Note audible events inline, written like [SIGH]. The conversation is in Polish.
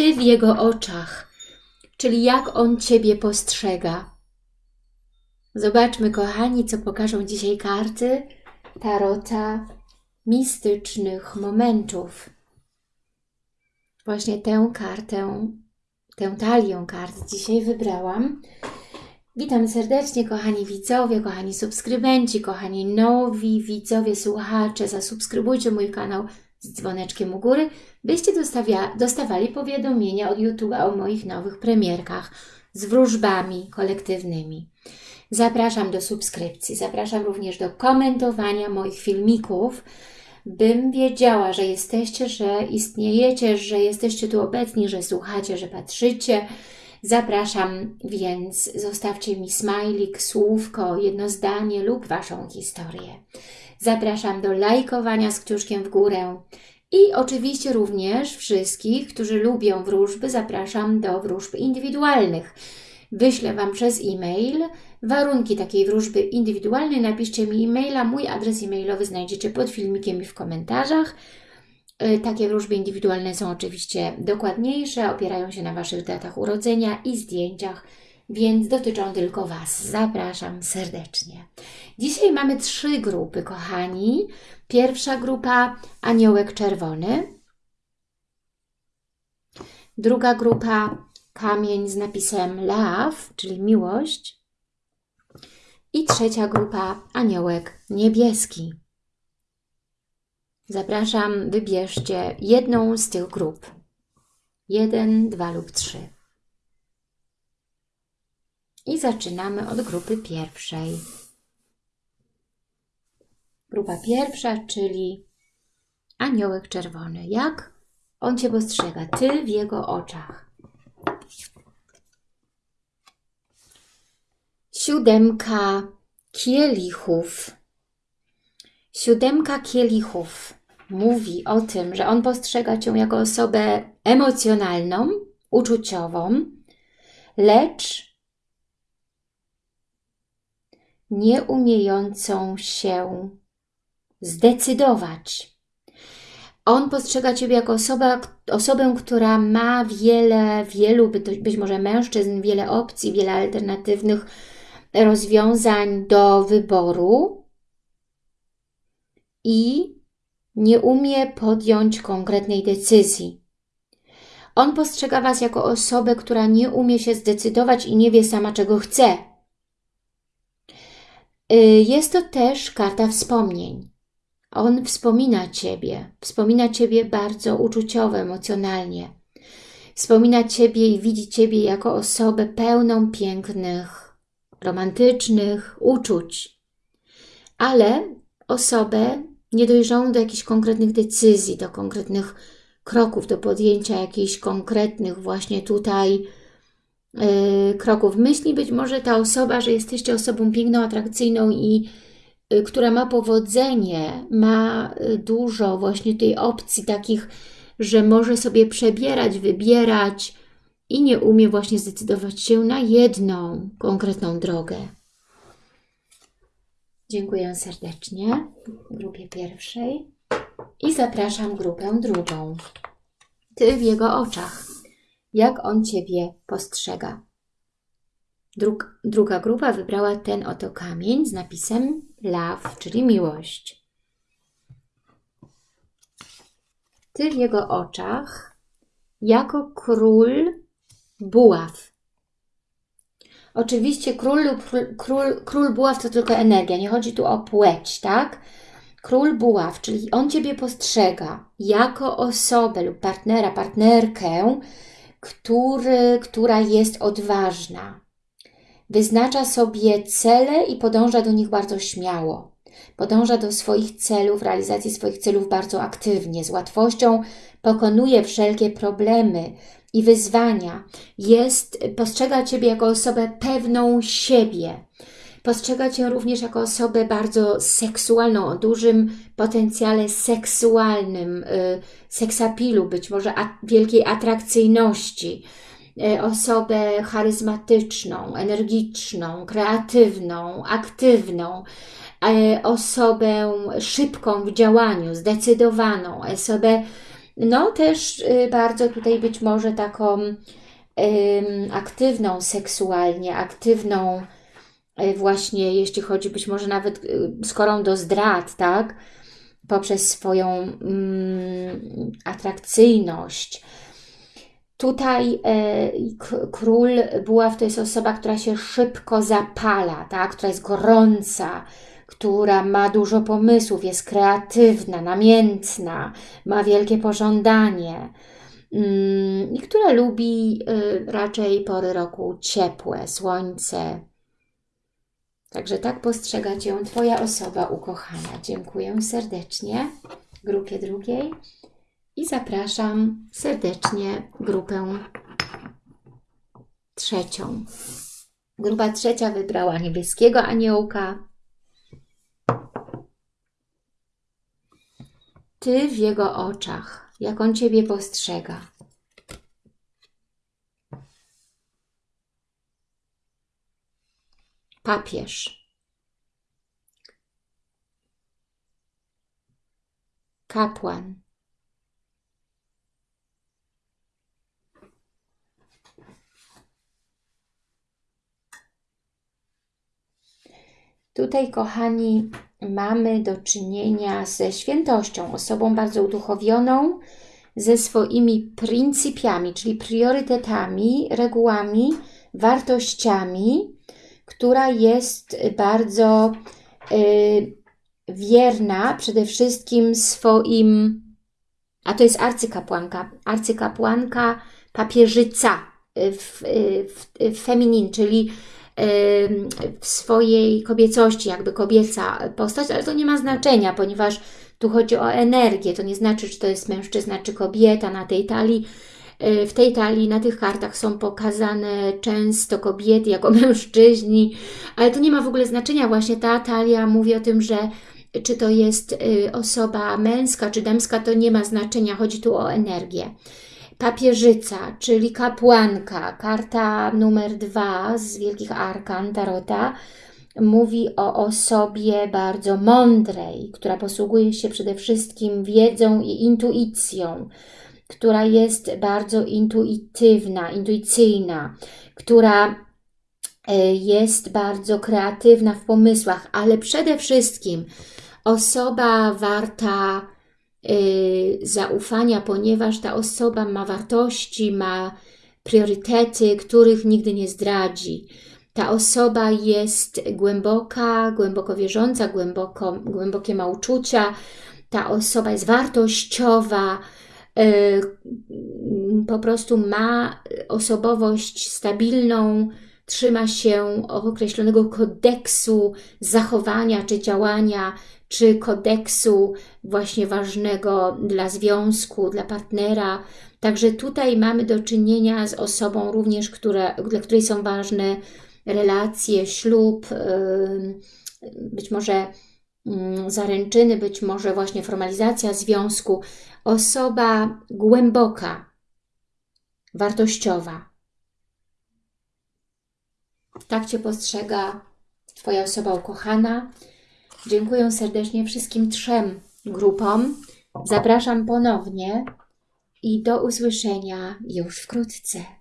Ty w Jego oczach, czyli jak On Ciebie postrzega. Zobaczmy, kochani, co pokażą dzisiaj karty Tarota mistycznych momentów. Właśnie tę kartę, tę talię kart dzisiaj wybrałam. Witam serdecznie, kochani widzowie, kochani subskrybenci, kochani nowi widzowie, słuchacze. Zasubskrybujcie mój kanał z dzwoneczkiem u góry, byście dostawia, dostawali powiadomienia od YouTube'a o moich nowych premierkach z wróżbami kolektywnymi. Zapraszam do subskrypcji, zapraszam również do komentowania moich filmików, bym wiedziała, że jesteście, że istniejecie, że jesteście tu obecni, że słuchacie, że patrzycie. Zapraszam więc, zostawcie mi smajlik, słówko, jedno zdanie lub Waszą historię. Zapraszam do lajkowania z kciuszkiem w górę. I oczywiście również wszystkich, którzy lubią wróżby, zapraszam do wróżb indywidualnych. Wyślę Wam przez e-mail warunki takiej wróżby indywidualnej. Napiszcie mi e-maila, mój adres e-mailowy znajdziecie pod filmikiem i w komentarzach. E, takie wróżby indywidualne są oczywiście dokładniejsze, opierają się na Waszych datach urodzenia i zdjęciach, więc dotyczą tylko Was. Zapraszam serdecznie. Dzisiaj mamy trzy grupy, kochani. Pierwsza grupa Aniołek Czerwony. Druga grupa kamień z napisem Love, czyli miłość. I trzecia grupa Aniołek Niebieski. Zapraszam, wybierzcie jedną z tych grup. Jeden, dwa lub trzy. I zaczynamy od grupy pierwszej. Grupa pierwsza, czyli aniołek czerwony. Jak on Cię postrzega? Ty w jego oczach. Siódemka kielichów. Siódemka kielichów mówi o tym, że on postrzega Cię jako osobę emocjonalną, uczuciową, lecz nie umiejącą się zdecydować. On postrzega Ciebie jako osoba, osobę, która ma wiele, wielu, być może mężczyzn, wiele opcji, wiele alternatywnych rozwiązań do wyboru i nie umie podjąć konkretnej decyzji. On postrzega Was jako osobę, która nie umie się zdecydować i nie wie sama, czego chce. Y, jest to też karta wspomnień. On wspomina Ciebie, wspomina Ciebie bardzo uczuciowo, emocjonalnie. Wspomina Ciebie i widzi Ciebie jako osobę pełną pięknych, romantycznych uczuć, ale osobę niedojrzałą do jakichś konkretnych decyzji, do konkretnych kroków, do podjęcia jakichś konkretnych właśnie tutaj yy, kroków. Myśli być może ta osoba, że jesteście osobą piękną, atrakcyjną i która ma powodzenie, ma yy, dużo właśnie tej opcji takich, że może sobie przebierać, wybierać i nie umie właśnie zdecydować się na jedną konkretną drogę. Dziękuję serdecznie grupie pierwszej i zapraszam grupę drugą. Ty w jego oczach, jak on Ciebie postrzega. Drug, druga grupa wybrała ten oto kamień z napisem love, czyli miłość. Ty w jego oczach, jako król buław, Oczywiście król lub król, król buław to tylko energia, nie chodzi tu o płeć, tak? Król buław, czyli on Ciebie postrzega jako osobę lub partnera, partnerkę, który, która jest odważna. Wyznacza sobie cele i podąża do nich bardzo śmiało. Podąża do swoich celów, realizacji swoich celów bardzo aktywnie, z łatwością pokonuje wszelkie problemy, i wyzwania. Jest, postrzega Ciebie jako osobę pewną siebie. Postrzega Cię również jako osobę bardzo seksualną, o dużym potencjale seksualnym, y, seksapilu, być może wielkiej atrakcyjności. Y, osobę charyzmatyczną, energiczną, kreatywną, aktywną, y, osobę szybką w działaniu, zdecydowaną, osobę no też y, bardzo tutaj być może taką aktywną seksualnie, aktywną y, właśnie, jeśli chodzi być może nawet y, skorą do zdrad, tak? Poprzez swoją mm, atrakcyjność. Tutaj e, król buław to jest osoba, która się szybko zapala, tak? która jest gorąca, która ma dużo pomysłów, jest kreatywna, namiętna, ma wielkie pożądanie mm, i która lubi y, raczej pory roku ciepłe, słońce. Także tak postrzega Cię Twoja osoba ukochana. Dziękuję serdecznie grupie drugiej i zapraszam serdecznie grupę trzecią. Grupa trzecia wybrała niebieskiego aniołka, Ty w Jego oczach, jak On Ciebie postrzega. Papież. Kapłan. Tutaj, kochani, mamy do czynienia ze świętością, osobą bardzo uduchowioną, ze swoimi pryncypiami, czyli priorytetami, regułami, wartościami, która jest bardzo y, wierna przede wszystkim swoim, a to jest arcykapłanka, arcykapłanka papieżyca w, w, w feminin, czyli w swojej kobiecości, jakby kobieca postać, ale to nie ma znaczenia, ponieważ tu chodzi o energię, to nie znaczy, czy to jest mężczyzna, czy kobieta na tej talii. E, w tej talii, na tych kartach są pokazane często kobiety jako [LAUGHS] mężczyźni, ale to nie ma w ogóle znaczenia. Właśnie ta talia mówi o tym, że czy to jest y, osoba męska, czy damska, to nie ma znaczenia. Chodzi tu o energię papieżyca, czyli kapłanka, karta numer dwa z Wielkich Arkan Tarota, mówi o osobie bardzo mądrej, która posługuje się przede wszystkim wiedzą i intuicją, która jest bardzo intuitywna, intuicyjna, która e, jest bardzo kreatywna w pomysłach, ale przede wszystkim osoba warta zaufania, ponieważ ta osoba ma wartości, ma priorytety, których nigdy nie zdradzi. Ta osoba jest głęboka, głęboko wierząca, głęboko, głębokie ma uczucia, ta osoba jest wartościowa, y, po prostu ma osobowość stabilną, trzyma się określonego kodeksu zachowania czy działania, czy kodeksu właśnie ważnego dla związku, dla partnera. Także tutaj mamy do czynienia z osobą również, która, dla której są ważne relacje, ślub, być może zaręczyny, być może właśnie formalizacja związku. Osoba głęboka, wartościowa. Tak Cię postrzega Twoja osoba ukochana. Dziękuję serdecznie wszystkim trzem grupom. Zapraszam ponownie i do usłyszenia już wkrótce.